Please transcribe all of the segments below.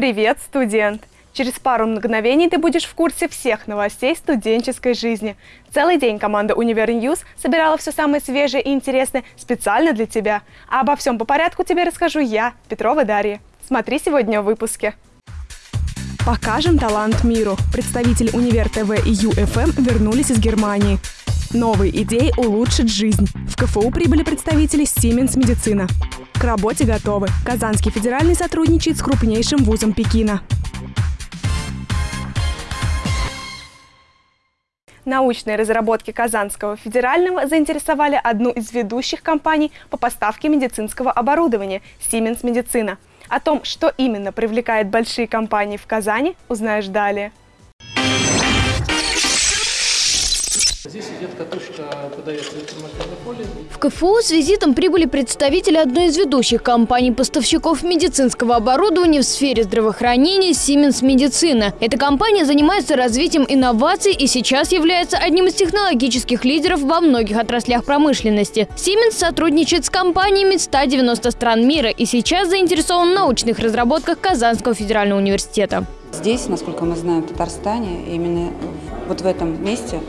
Привет, студент! Через пару мгновений ты будешь в курсе всех новостей студенческой жизни. Целый день команда «Универ News» собирала все самое свежее и интересное специально для тебя. А обо всем по порядку тебе расскажу я, Петрова Дарья. Смотри сегодня в выпуске. Покажем талант миру. Представители Универ ТВ и UFM вернулись из Германии. Новые идеи улучшат жизнь. В КФУ прибыли представители Siemens Медицина. К работе готовы. Казанский федеральный сотрудничает с крупнейшим вузом Пекина. Научные разработки Казанского федерального заинтересовали одну из ведущих компаний по поставке медицинского оборудования – Siemens Медицина. О том, что именно привлекает большие компании в Казани, узнаешь далее. Здесь идет катушка, подается. В КФУ с визитом прибыли представители одной из ведущих компаний-поставщиков медицинского оборудования в сфере здравоохранения Siemens Медицина. Эта компания занимается развитием инноваций и сейчас является одним из технологических лидеров во многих отраслях промышленности. Siemens сотрудничает с компаниями 190 стран мира и сейчас заинтересован в научных разработках Казанского федерального университета. Здесь, насколько мы знаем, в Татарстане, именно вот в этом месте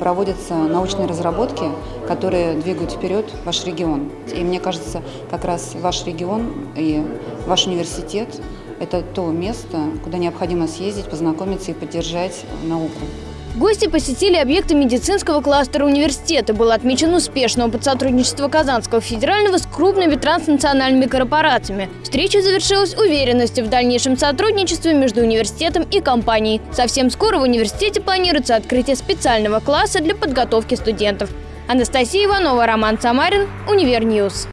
проводятся научные разработки, которые двигают вперед ваш регион. И мне кажется, как раз ваш регион и ваш университет – это то место, куда необходимо съездить, познакомиться и поддержать науку. Гости посетили объекты медицинского кластера университета. Был отмечен успешный опыт сотрудничества Казанского федерального с крупными транснациональными корпорациями. Встреча завершилась уверенностью в дальнейшем сотрудничестве между университетом и компанией. Совсем скоро в университете планируется открытие специального класса для подготовки студентов. Анастасия Иванова, Роман Самарин, Универ News.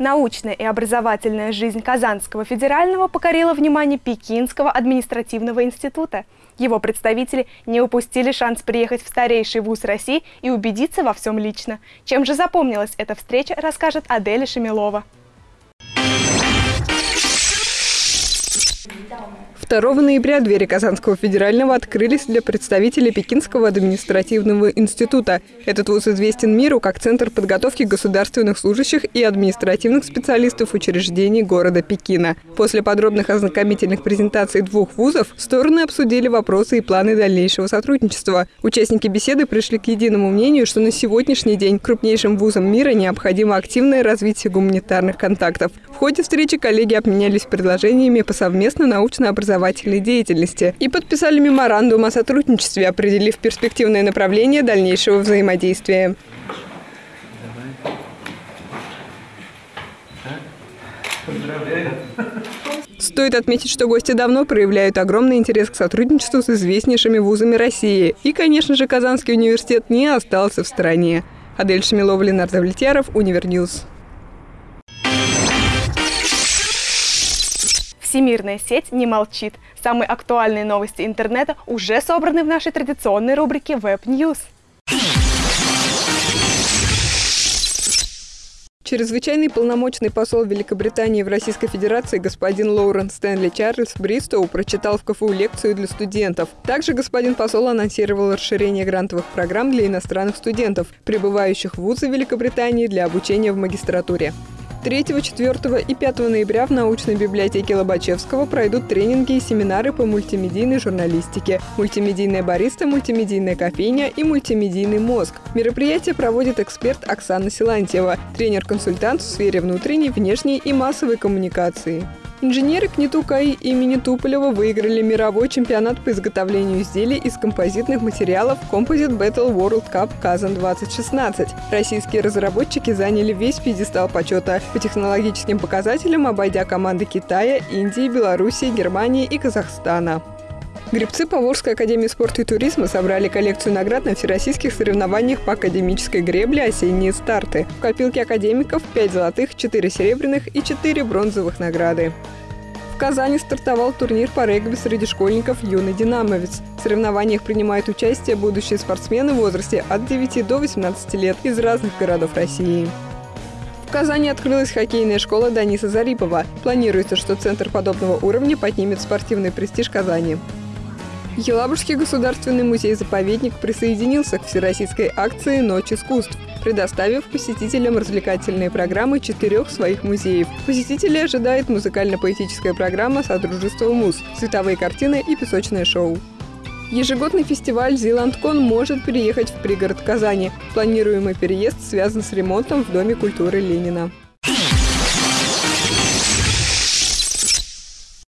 Научная и образовательная жизнь Казанского федерального покорила внимание Пекинского административного института. Его представители не упустили шанс приехать в старейший вуз России и убедиться во всем лично. Чем же запомнилась эта встреча, расскажет Аделя Шамилова. 2 ноября двери Казанского федерального открылись для представителей Пекинского административного института. Этот вуз известен миру как центр подготовки государственных служащих и административных специалистов учреждений города Пекина. После подробных ознакомительных презентаций двух вузов стороны обсудили вопросы и планы дальнейшего сотрудничества. Участники беседы пришли к единому мнению, что на сегодняшний день крупнейшим вузам мира необходимо активное развитие гуманитарных контактов. В ходе встречи коллеги обменялись предложениями по совместно научно-образовательной образовательной деятельности и подписали меморандум о сотрудничестве, определив перспективное направление дальнейшего взаимодействия. Стоит отметить, что гости давно проявляют огромный интерес к сотрудничеству с известнейшими вузами России. И, конечно же, Казанский университет не остался в стороне. Аделя Шамилова, Ленар Довлетьяров, Универ News. Всемирная сеть не молчит. Самые актуальные новости интернета уже собраны в нашей традиционной рубрике Web News. Чрезвычайный полномочный посол Великобритании в Российской Федерации господин Лоурен Стэнли Чарльз Бристоу прочитал в КФУ лекцию для студентов. Также господин посол анонсировал расширение грантовых программ для иностранных студентов, прибывающих в вузы Великобритании для обучения в магистратуре. 3, 4 и 5 ноября в научной библиотеке Лобачевского пройдут тренинги и семинары по мультимедийной журналистике, мультимедийная бариста, мультимедийная кофейня и мультимедийный мозг. Мероприятие проводит эксперт Оксана Силантьева, тренер-консультант в сфере внутренней, внешней и массовой коммуникации. Инженеры КНИТУ КАИ имени Туполева выиграли мировой чемпионат по изготовлению изделий из композитных материалов Composite Battle World Cup Казан 2016. Российские разработчики заняли весь пьедестал почета по технологическим показателям, обойдя команды Китая, Индии, Белоруссии, Германии и Казахстана. Гребцы Поволжской академии спорта и туризма собрали коллекцию наград на всероссийских соревнованиях по академической гребле «Осенние старты». В копилке академиков 5 золотых, 4 серебряных и 4 бронзовых награды. В Казани стартовал турнир по регби среди школьников «Юный динамовец». В соревнованиях принимают участие будущие спортсмены в возрасте от 9 до 18 лет из разных городов России. В Казани открылась хоккейная школа Даниса Зарипова. Планируется, что центр подобного уровня поднимет спортивный престиж Казани. Елабужский государственный музей-заповедник присоединился к всероссийской акции «Ночь искусств». предоставив посетителям развлекательные программы четырех своих музеев. Посетителей ожидает музыкально-поэтическая программа «Содружество муз», цветовые картины и песочное шоу. Ежегодный фестиваль «Зиландкон» может переехать в пригород Казани. Планируемый переезд связан с ремонтом в Доме культуры Ленина.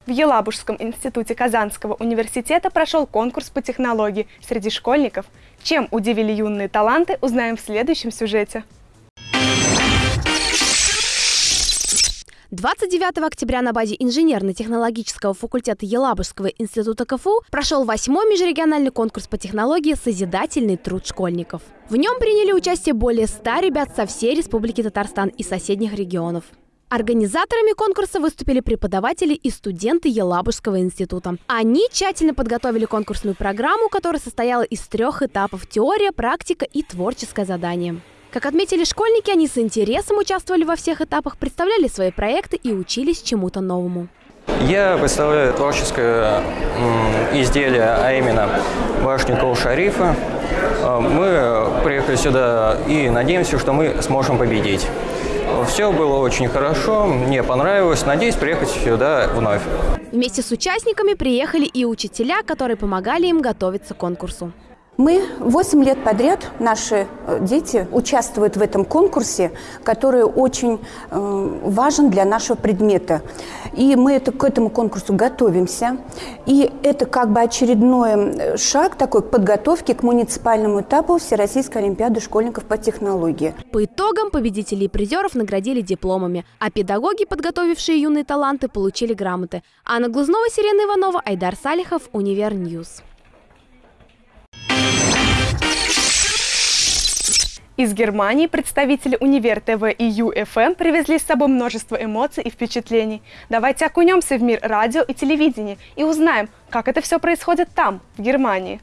В Елабужском институте Казанского университета прошел конкурс по технологии среди школьников. Чем удивили юные таланты, узнаем в следующем сюжете. 29 октября на базе инженерно-технологического факультета Елабужского института КФУ прошел восьмой межрегиональный конкурс по технологии «Созидательный труд школьников». В нем приняли участие более 100 ребят со всей Республики Татарстан и соседних регионов. Организаторами конкурса выступили преподаватели и студенты Елабужского института. Они тщательно подготовили конкурсную программу, которая состояла из трех этапов – теория, практика и творческое задание. Как отметили школьники, они с интересом участвовали во всех этапах, представляли свои проекты и учились чему-то новому. Я представляю творческое изделие, а именно башню Кол-Шарифа. Э, мы приехали сюда и надеемся, что мы сможем победить. Все было очень хорошо, мне понравилось. Надеюсь приехать сюда вновь. Вместе с участниками приехали и учителя, которые помогали им готовиться к конкурсу. Мы 8 лет подряд, наши э, дети, участвуют в этом конкурсе, который очень э, важен для нашего предмета. И мы это, к этому конкурсу готовимся. И это как бы очередной э, шаг такой к подготовке к муниципальному этапу Всероссийской Олимпиады школьников по технологии. По итогам победителей и призеров наградили дипломами, а педагоги, подготовившие юные таланты, получили грамоты. Анна Глазунова, Сирена Иванова, Айдар Салихов, Универ News. Из Германии представители Универ ТВ и ЮФМ привезли с собой множество эмоций и впечатлений. Давайте окунемся в мир радио и телевидения и узнаем, как это все происходит там, в Германии.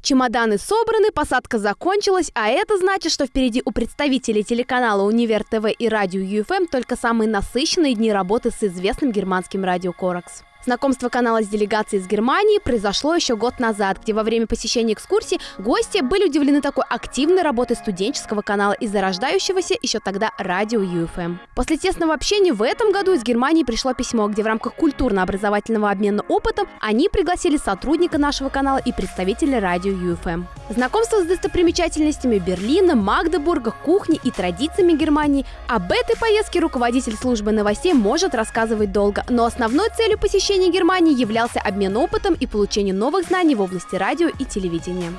Чемоданы собраны, посадка закончилась, а это значит, что впереди у представителей телеканала Универ ТВ и радио ЮФМ только самые насыщенные дни работы с известным германским радио Коракс. Знакомство канала с делегацией из Германии произошло еще год назад, где во время посещения экскурсии гости были удивлены такой активной работой студенческого канала и зарождающегося еще тогда радио UFM. После тесного общения в этом году из Германии пришло письмо, где в рамках культурно-образовательного обмена опытом они пригласили сотрудника нашего канала и представителя радио UFM. Знакомство с достопримечательностями Берлина, Магдебурга, кухни и традициями Германии. Об этой поездке руководитель службы новостей может рассказывать долго, но основной целью посещения посещения Германии являлся обмен опытом и получение новых знаний в области радио и телевидения.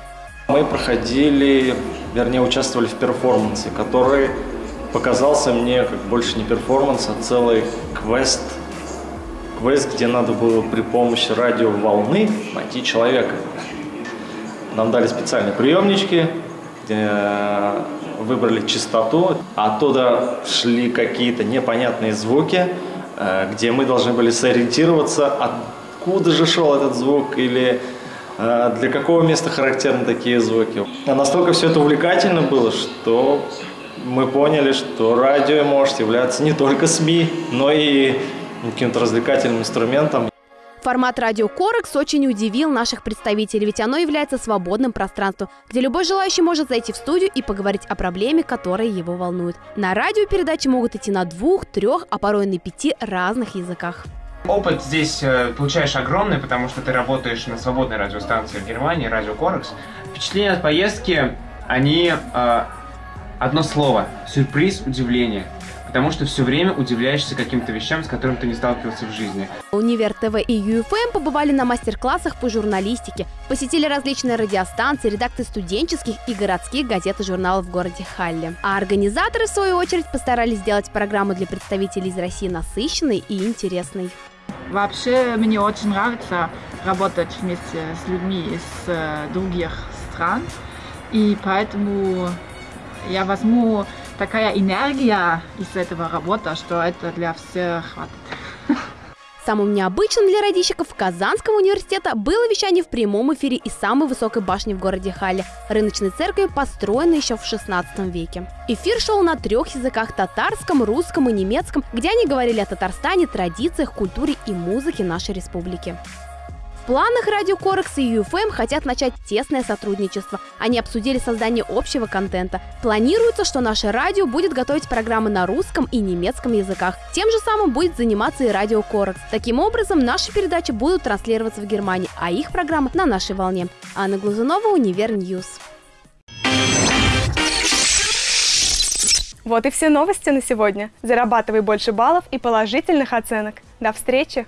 Мы проходили, вернее, участвовали в перформансе, который показался мне как больше не перформанс, а целый квест. Квест, где надо было при помощи радиоволны найти человека. Нам дали специальные приемнички, где выбрали частоту, оттуда шли какие-то непонятные звуки – Э, где мы должны были сориентироваться, откуда же шел этот звук или э, для какого места характерны такие звуки. А настолько все это увлекательно было, что мы поняли, что радио может являться не только СМИ, но и каким-то развлекательным инструментом. Формат радио Корекс очень удивил наших представителей, ведь оно является свободным пространством, где любой желающий может зайти в студию и поговорить о проблеме, которая его волнует. На радио передачи могут идти на двух, трех, а порой на пяти разных языках. Опыт здесь э, получаешь огромный, потому что ты работаешь на свободной радиостанции в Германии, радио Корекс. Впечатления от поездки, они э, одно слово – сюрприз, удивление потому что все время удивляешься каким-то вещам, с которыми ты не сталкивался в жизни. Универ ТВ и ЮФМ побывали на мастер-классах по журналистике, посетили различные радиостанции, редакции студенческих и городских газет и журналов в городе Халле. А организаторы, в свою очередь, постарались сделать программу для представителей из России насыщенной и интересной. Вообще мне очень нравится работать вместе с людьми из э, других стран, и поэтому я возьму такая энергия из этого работы, что это для всех хватит. Самым необычным для радищиков Казанского университета было вещание в прямом эфире из самой высокой башни в городе Хале – рыночной церкви, построенной еще в 16 веке. Эфир шел на трех языках – татарском, русском и немецком, где они говорили о Татарстане, традициях, культуре и музыке нашей республики. В планах Радио Корекс и UFM хотят начать тесное сотрудничество. Они обсудили создание общего контента. Планируется, что наше радио будет готовить программы на русском и немецком языках. Тем же самым будет заниматься и Радио Корекс. Таким образом, наши передачи будут транслироваться в Германии, а их программы на нашей волне. Анна Глазунова, Универ News. Вот и все новости на сегодня. Зарабатывай больше баллов и положительных оценок. До встречи!